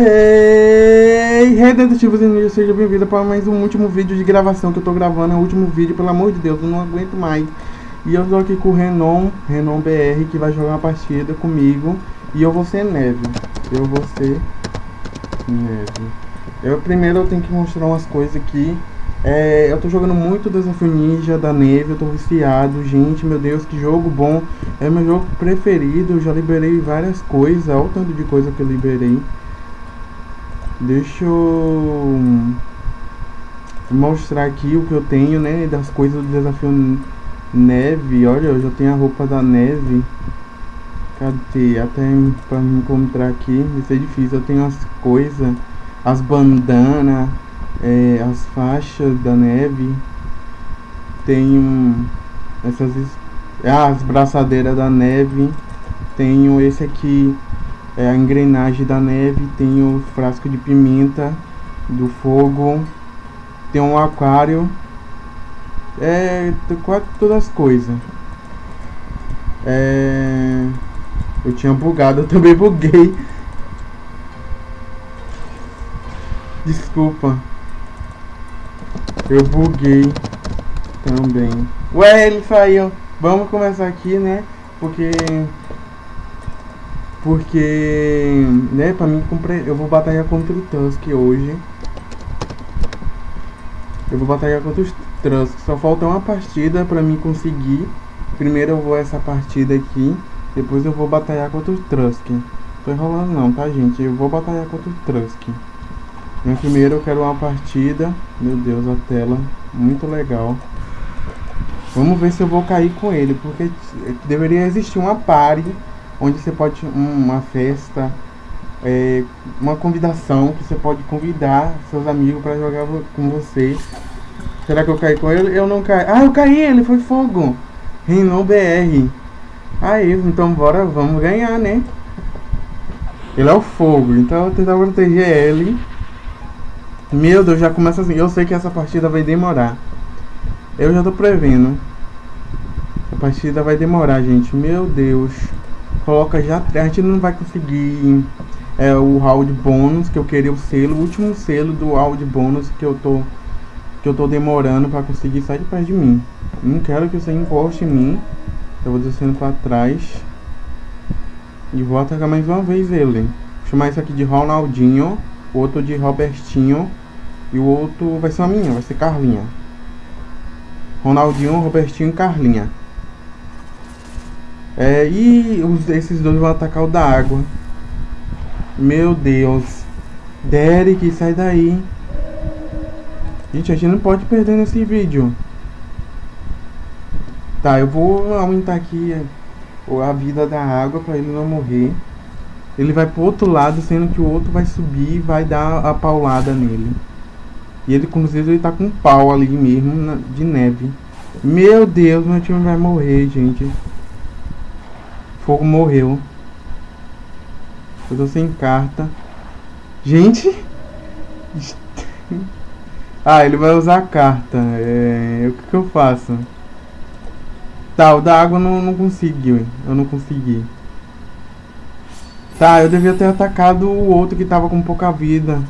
Hey, Redentativos e seja bem-vindo para mais um último vídeo de gravação que eu tô gravando, é o último vídeo, pelo amor de Deus, eu não aguento mais. E eu tô aqui com o Renon, Renon BR, que vai jogar uma partida comigo, e eu vou ser Neve. Eu vou ser Neve. Eu primeiro eu tenho que mostrar umas coisas aqui. É, eu tô jogando muito Desafio Ninja da Neve, eu tô viciado, gente, meu Deus, que jogo bom. É meu jogo preferido, eu já liberei várias coisas, olha o tanto de coisa que eu liberei. Deixa eu mostrar aqui o que eu tenho, né, das coisas do desafio neve. Olha, eu já tenho a roupa da neve. Cadê? Até pra me encontrar aqui, isso é difícil. Eu tenho as coisas, as bandanas, é, as faixas da neve. Tenho essas ah, as braçadeiras da neve. Tenho esse aqui é, a engrenagem da neve, tem o frasco de pimenta do fogo, tem um aquário, é quase todas as coisas. É, eu tinha bugado, eu também buguei. Desculpa. Eu buguei também. Ué, ele saiu. Vamos começar aqui, né? Porque porque, né, pra mim, eu vou batalhar contra o Tusk hoje. Eu vou batalhar contra os Tusk. Só falta uma partida pra mim conseguir. Primeiro eu vou essa partida aqui. Depois eu vou batalhar contra o Trusk. Tô enrolando não, tá, gente? Eu vou batalhar contra o Trusk. Mas primeiro eu quero uma partida. Meu Deus, a tela. Muito legal. Vamos ver se eu vou cair com ele. Porque deveria existir uma party onde você pode uma festa, é, uma convidação que você pode convidar seus amigos para jogar com você. Será que eu caí com ele? Eu não caí. Ah, eu caí, ele foi fogo. Renan BR. Aí, então bora, vamos ganhar, né? Ele é o fogo, então eu vou tentar proteger ele. Meu Deus, já começa assim. Eu sei que essa partida vai demorar. Eu já tô prevendo. A partida vai demorar, gente. Meu Deus coloca já a gente não vai conseguir é, o round bônus que eu queria o selo, o último selo do round bônus que eu tô que eu tô demorando para conseguir sair de perto de mim. Não quero que você encoste em mim. Eu vou descendo para trás. E vou atacar mais uma vez ele. Vou chamar isso aqui de Ronaldinho, o outro de Robertinho e o outro vai ser uma minha, vai ser Carlinha. Ronaldinho, Robertinho e Carlinha. É, e os, esses dois vão atacar o da água. Meu Deus. Derek, sai daí. Gente, a gente não pode perder nesse vídeo. Tá, eu vou aumentar aqui a vida da água para ele não morrer. Ele vai pro outro lado, sendo que o outro vai subir e vai dar a paulada nele. E ele, inclusive, ele tá com pau ali mesmo, de neve. Meu Deus, meu time vai morrer, gente fogo morreu. Eu tô sem carta. Gente! ah, ele vai usar a carta. É... O que, que eu faço? Tá, o da água não, não conseguiu. Eu não consegui. Tá, eu devia ter atacado o outro que tava com pouca vida.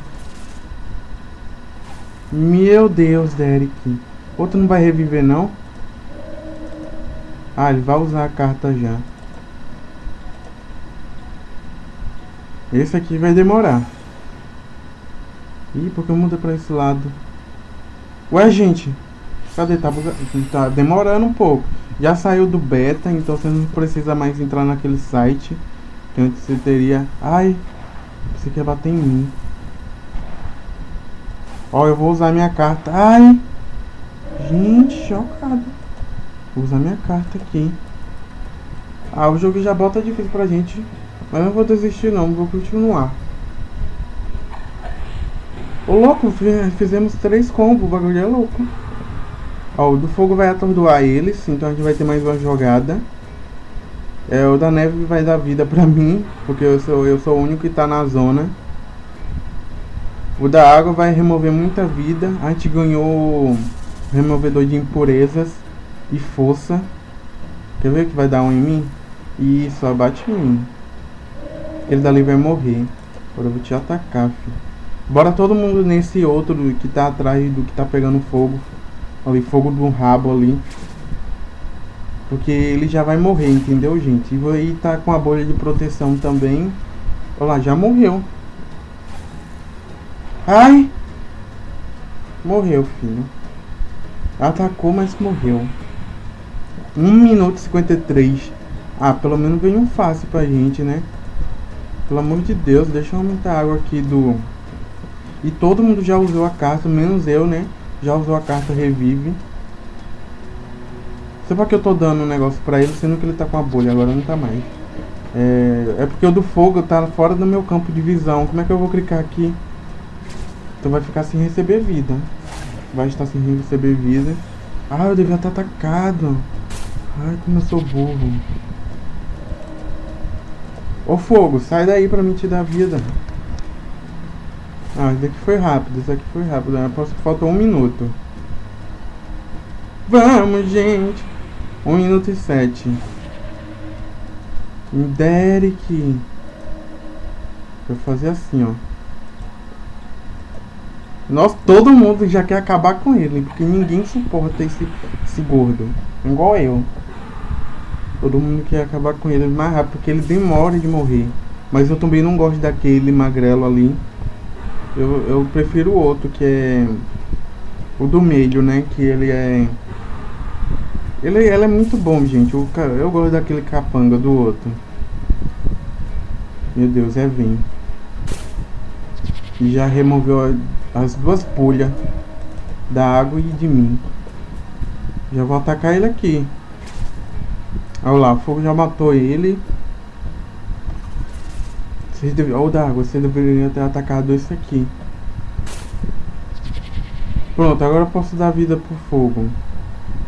Meu Deus, Derek. Outro não vai reviver, não? Ah, ele vai usar a carta já. Esse aqui vai demorar. Ih, porque muda pra esse lado? Ué, gente. Cadê? Tá, tá demorando um pouco. Já saiu do beta, então você não precisa mais entrar naquele site. Que antes você teria... Ai, você quer bater em mim. Ó, eu vou usar minha carta. Ai! Gente, chocado. Vou usar minha carta aqui. Ah, o jogo já bota difícil pra gente. Mas não vou desistir não, vou continuar. Ô louco, fizemos três combos, o bagulho é louco. Ó, o do fogo vai atordoar eles, então a gente vai ter mais uma jogada. É, o da neve vai dar vida pra mim, porque eu sou, eu sou o único que tá na zona. O da água vai remover muita vida. A gente ganhou removedor de impurezas e força. Quer ver que vai dar um em mim? Isso, abate em mim. Ele dali vai morrer. Agora eu vou te atacar, filho. Bora todo mundo nesse outro que tá atrás do que tá pegando fogo. Ali, fogo do rabo ali. Porque ele já vai morrer, entendeu, gente? E aí tá com a bolha de proteção também. Olha lá, já morreu. Ai! Morreu, filho. Atacou, mas morreu. 1 minuto e 53. Ah, pelo menos veio um fácil pra gente, né? Pelo amor de Deus, deixa eu aumentar a água aqui do... E todo mundo já usou a carta, menos eu, né? Já usou a carta Revive. Sei pra que eu tô dando um negócio pra ele, sendo que ele tá com a bolha, agora não tá mais. É, é porque o do fogo tá fora do meu campo de visão. Como é que eu vou clicar aqui? Então vai ficar sem receber vida. Vai estar sem receber vida. Ah, eu devia estar atacado. Ai, como eu sou burro. Ô fogo, sai daí pra mim te dar vida. Ah, esse aqui foi rápido, esse aqui foi rápido. Que faltou um minuto. Vamos, gente. Um minuto e sete. Derek. Vou fazer assim, ó. Nós, todo mundo já quer acabar com ele, porque ninguém suporta esse, esse gordo. Igual eu. Todo mundo quer acabar com ele mais rápido, porque ele demora de morrer. Mas eu também não gosto daquele magrelo ali. Eu, eu prefiro o outro, que é o do meio, né? Que ele é ele, ele é muito bom, gente. Eu, eu gosto daquele capanga do outro. Meu Deus, é Vim. E já removeu as duas pulhas da água e de mim. Já vou atacar ele aqui. Olha lá, o fogo já matou ele. Vocês deve... Olha o da água, você deveria ter atacado esse aqui. Pronto, agora eu posso dar vida pro fogo.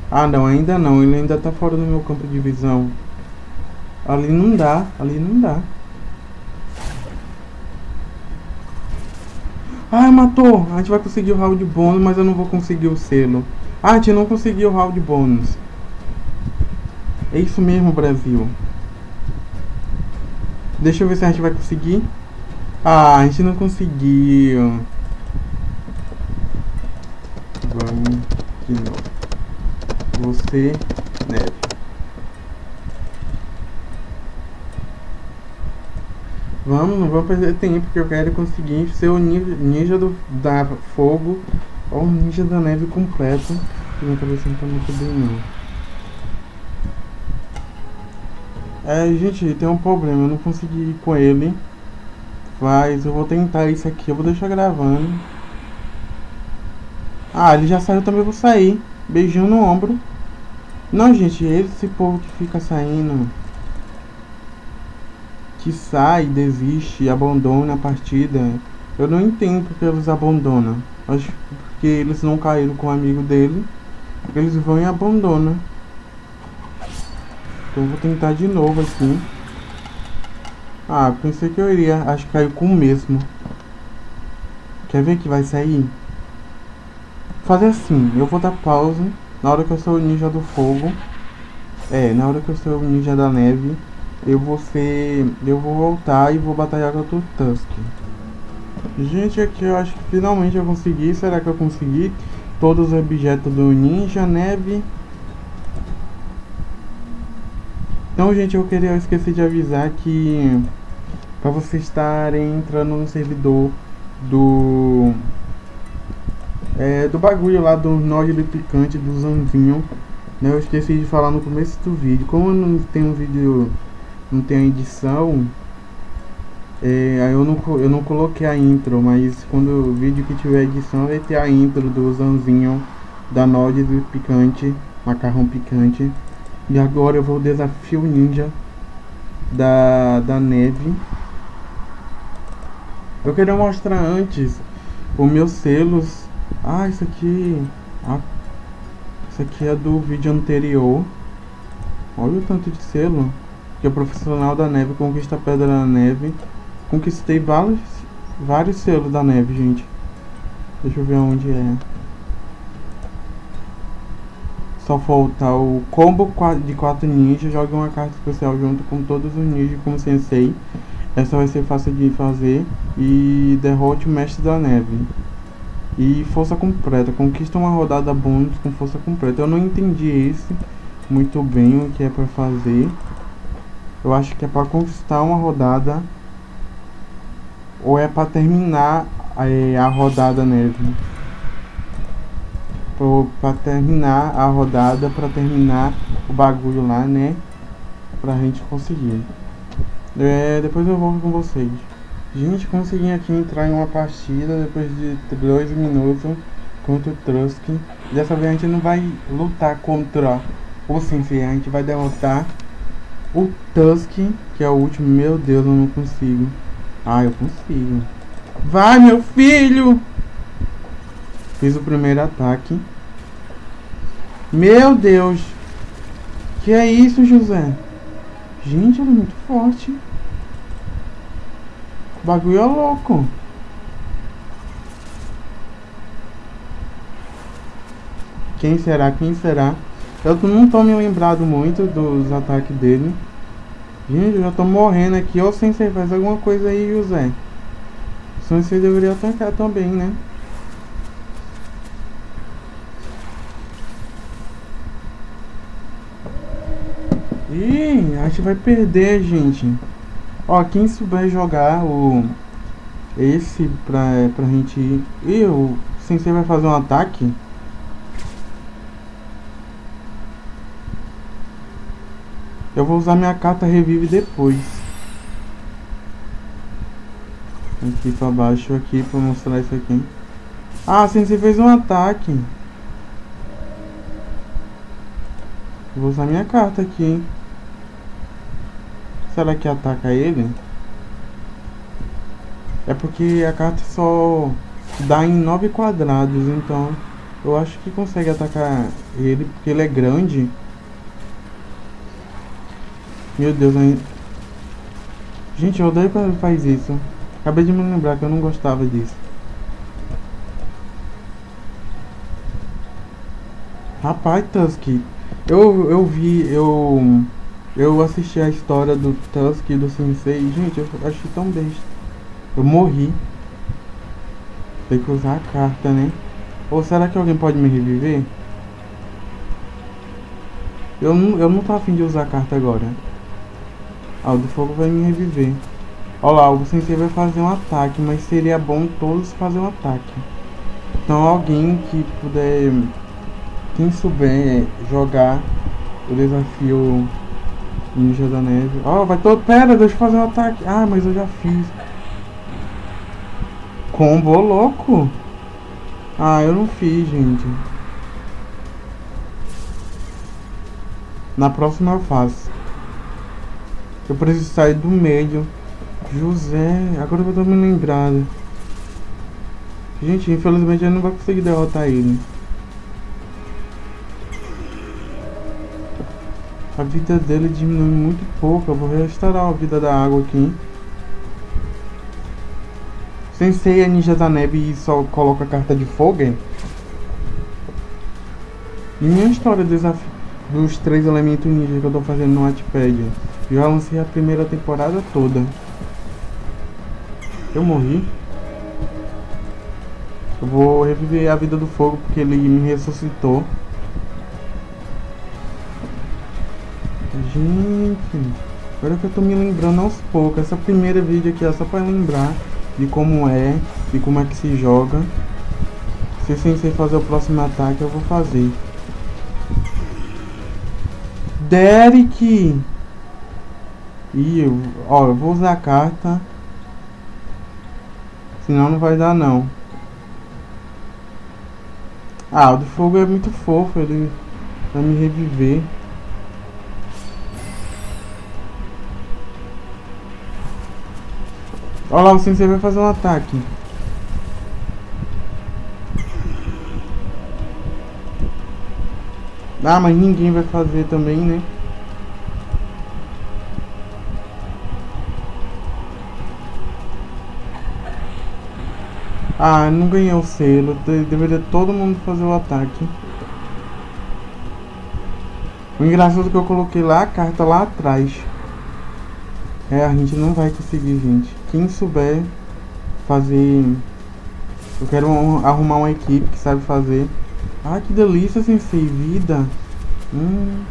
Ah, não, ainda não. Ele ainda tá fora do meu campo de visão. Ali não dá, ali não dá. Ah, matou! A gente vai conseguir o round bônus, mas eu não vou conseguir o selo. Ah, a gente não conseguiu o round bônus. É isso mesmo, Brasil. Deixa eu ver se a gente vai conseguir. Ah, a gente não conseguiu. Vamos de novo você neve. Vamos, não vou perder tempo, porque eu quero conseguir ser o ninja do, da fogo ou o ninja da neve completo. Minha cabeça não tá muito bem não. É, gente, tem um problema, eu não consegui ir com ele. Mas eu vou tentar isso aqui, eu vou deixar gravando. Ah, ele já saiu, também vou sair. Beijinho no ombro. Não, gente, esse povo que fica saindo, que sai, desiste, abandona a partida, eu não entendo porque eles abandonam. Acho porque eles não caíram com o amigo dele, eles vão e abandonam. Então vou tentar de novo aqui. Ah, pensei que eu iria, acho que caiu com o mesmo. Quer ver que vai sair? Fazer assim, eu vou dar pausa. Na hora que eu sou o ninja do fogo, é, na hora que eu sou o ninja da neve, eu vou ser, eu vou voltar e vou batalhar contra o Tusk. Gente, aqui eu acho que finalmente eu consegui, será que eu consegui? Todos os objetos do ninja, neve. Então, gente, eu queria, eu esqueci de avisar que para vocês estarem entrando no servidor do é, do bagulho lá do nódulo picante do Zanzinho. Né, eu esqueci de falar no começo do vídeo. Como não tenho um vídeo, não tenho edição, é, eu não, eu não coloquei a intro, mas quando o vídeo que tiver edição vai ter a intro do Zanzinho da nódulo picante, macarrão picante. E agora eu vou desafio ninja da, da neve. Eu queria mostrar antes os meus selos ah, isso aqui... Ah, isso aqui é do vídeo anterior. Olha o tanto de selo. Que é profissional da neve conquista a pedra da neve. Conquistei vários, vários selos da neve, gente. Deixa eu ver onde é. Só falta o combo de 4 ninjas. Jogue uma carta especial junto com todos os ninjas como sensei. Essa vai ser fácil de fazer. E derrote o mestre da neve. E força completa. Conquista uma rodada bônus com força completa. Eu não entendi esse muito bem o que é para fazer. Eu acho que é para conquistar uma rodada. Ou é para terminar é, a rodada neve. Para terminar a rodada, para terminar o bagulho lá, né? Pra gente conseguir. É, depois eu volto com vocês. Gente, consegui aqui entrar em uma partida depois de dois minutos contra o Trusk. Dessa vez a gente não vai lutar contra o Sensei, a gente vai derrotar o Tusk, que é o último. Meu Deus, eu não consigo. Ah, eu consigo. Vai, meu filho! Fiz o primeiro ataque. Meu Deus! Que é isso, José? Gente, ele é muito forte. O bagulho é louco. Quem será? Quem será? Eu não tô me lembrado muito dos ataques dele. Gente, eu já tô morrendo aqui. Ô, Sensei, faz alguma coisa aí, José. O Sensei deveria atacar também, né? A gente vai perder, gente. Ó, quem souber jogar o... Esse pra, pra gente ir... Ih, o Sensei vai fazer um ataque. Eu vou usar minha carta revive depois. Aqui pra baixo, aqui, pra mostrar isso aqui. Ah, Sensei fez um ataque. Vou usar minha carta aqui, hein. Será que ataca ele? É porque a carta só dá em 9 quadrados, então eu acho que consegue atacar ele, porque ele é grande. Meu Deus, ainda... Gente, eu odeio quando faz isso. Acabei de me lembrar que eu não gostava disso. Rapaz, Tusk, eu, eu vi, eu eu assisti a história do Tusk e do Sensei gente, eu achei tão besta. Eu morri. Tem que usar a carta, né? Ou será que alguém pode me reviver? Eu não, eu não tô afim de usar a carta agora. Ah, o do fogo vai me reviver. Olha lá, o Sensei vai fazer um ataque, mas seria bom todos fazer um ataque. Então alguém que puder... Quem souber jogar o desafio Ninja da neve. Ó, oh, vai todo. Pera, deixa eu fazer um ataque. Ah, mas eu já fiz. Combo louco. Ah, eu não fiz, gente. Na próxima eu faço. Eu preciso sair do meio. José, agora eu tô me lembrado. Gente, infelizmente eu não vou conseguir derrotar ele. A vida dele diminui muito pouco. Eu vou restaurar a vida da água aqui. Sensei é ninja da neve e só coloca a carta de fogo. E minha história dos três elementos ninja que eu tô fazendo no Wattpad. Já lancei a primeira temporada toda. Eu morri. Eu vou reviver a vida do fogo porque ele me ressuscitou. Gente, agora que eu tô me lembrando aos poucos. Essa primeira vídeo aqui é só pra lembrar de como é, de como é que se joga. Se sem ser fazer o próximo ataque, eu vou fazer. Derek! Ih, eu, ó, eu vou usar a carta. Senão não vai dar não. Ah, o do fogo é muito fofo, ele vai me reviver. Olha lá, o sensei vai fazer um ataque. Ah, mas ninguém vai fazer também, né? Ah, não ganhei o selo. Deveria todo mundo fazer o ataque. O engraçado é que eu coloquei lá a carta lá atrás. É, a gente não vai conseguir, gente. Quem souber fazer... Eu quero arrumar uma equipe que sabe fazer. Ah, que delícia, sensei. Vida. Hum...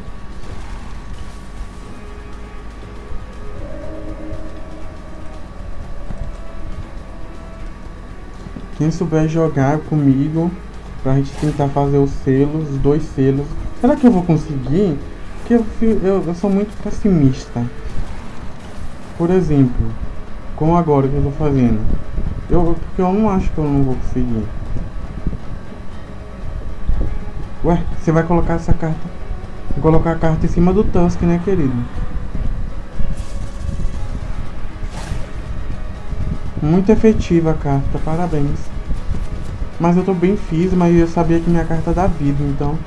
Quem souber jogar comigo pra gente tentar fazer os selos, os dois selos. Será que eu vou conseguir? Porque eu, eu, eu sou muito pessimista. Por exemplo, como agora que eu tô fazendo. Eu, porque eu não acho que eu não vou conseguir. Ué, você vai colocar essa carta? Vou colocar a carta em cima do Tusk, né, querido? Muito efetiva a carta, parabéns. Mas eu tô bem fiz, mas eu sabia que minha carta dá vida, então...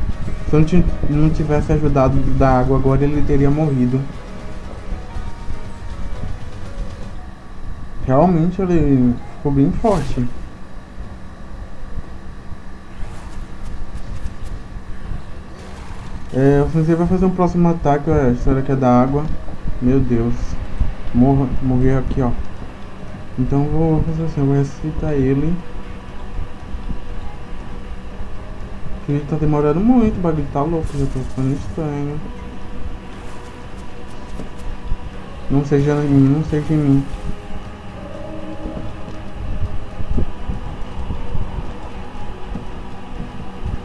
Se eu não tivesse ajudado da água agora, ele teria morrido. Realmente ele ficou bem forte. É, o Sensei vai fazer um próximo ataque, será que é da água? Meu Deus. Morreu aqui, ó. Então vou fazer assim, vou ressuscitar ele. Ele tá demorando muito, o bagulho tá louco, já tô ficando estranho. Não seja em mim, não seja em mim.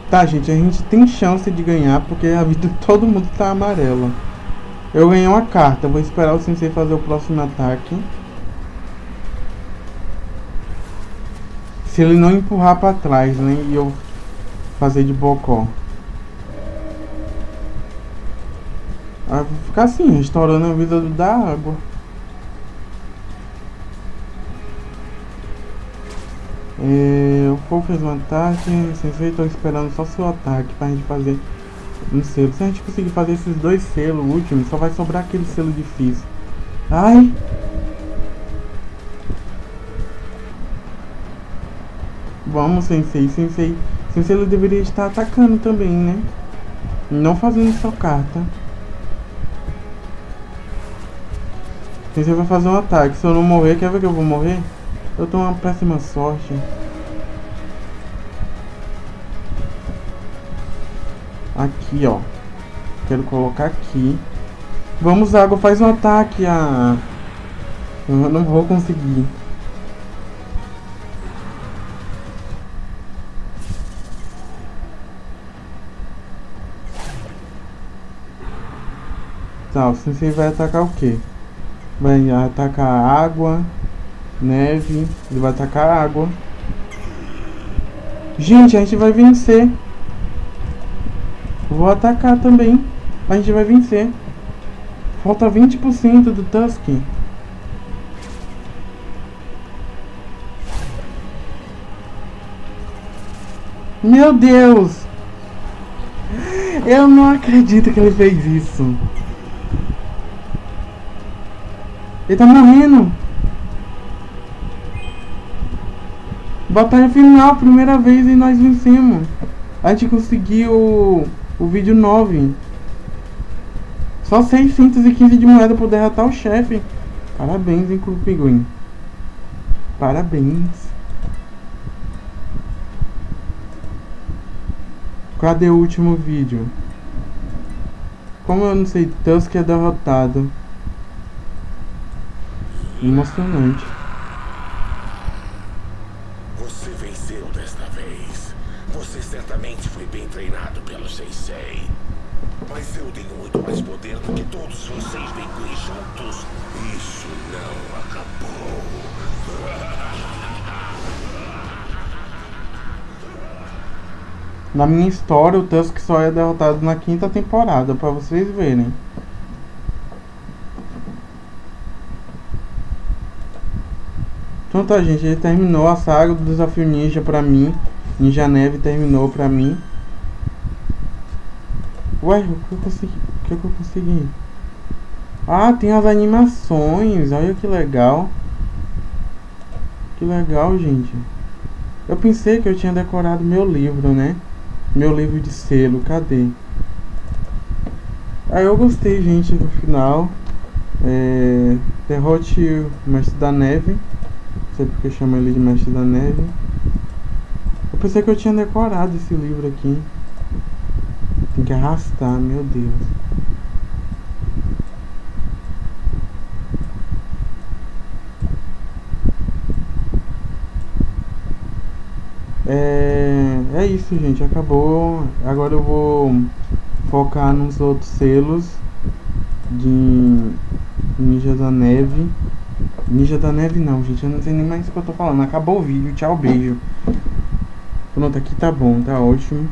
Tá, gente, a gente tem chance de ganhar porque a vida de todo mundo tá amarela. Eu ganhei uma carta, vou esperar o sensei fazer o próximo ataque. Se ele não empurrar pra trás, né? E eu fazer de bocó. Aí vou ficar assim, restaurando a vida da água. É, o fogo fez um ataque, sensei, estou esperando só seu ataque pra gente fazer um selo. Se a gente conseguir fazer esses dois selos últimos, só vai sobrar aquele selo difícil. Ai! Vamos, sensei, sensei. Sensei ele deveria estar atacando também, né? Não fazendo só carta. Sensei vai fazer um ataque. Se eu não morrer, quer ver que eu vou morrer? Eu tô uma péssima sorte. Aqui, ó. Quero colocar aqui. Vamos, água, faz um ataque. Ah, eu não vou conseguir. Tá, o sensei vai atacar o que? Vai atacar água, neve, ele vai atacar água. Gente, a gente vai vencer. Vou atacar também. A gente vai vencer. Falta 20% do Tusk. Meu Deus! Eu não acredito que ele fez isso. Ele tá morrendo. Batalha final, primeira vez e nós vencemos. A gente conseguiu o vídeo 9. Só 615 de moeda por derrotar o chefe. Parabéns, hein, Clube Pinguim. Parabéns. Cadê o último vídeo? Como eu não sei, Tusk é derrotado emocionante. Na minha história, o Tusk só é derrotado na quinta temporada, para vocês verem. Então tá, gente, ele terminou a saga do desafio ninja pra mim. Ninja Neve terminou pra mim. Ué, o que eu consegui? O que eu consegui? Ah, tem as animações. Olha que legal. Que legal, gente. Eu pensei que eu tinha decorado meu livro, né? Meu livro de selo, cadê? Aí eu gostei, gente, do final. É... Derrote o Mestre da Neve. Não sei porque chama ele de Mestre da Neve. Eu pensei que eu tinha decorado esse livro aqui. Tem que arrastar, meu Deus. É, é isso, gente. Acabou. Agora eu vou focar nos outros selos de Ninja da Neve. Ninja da Neve não, gente. Eu não sei nem mais o que eu tô falando. Acabou o vídeo. Tchau, beijo. Pronto, aqui tá bom, tá ótimo.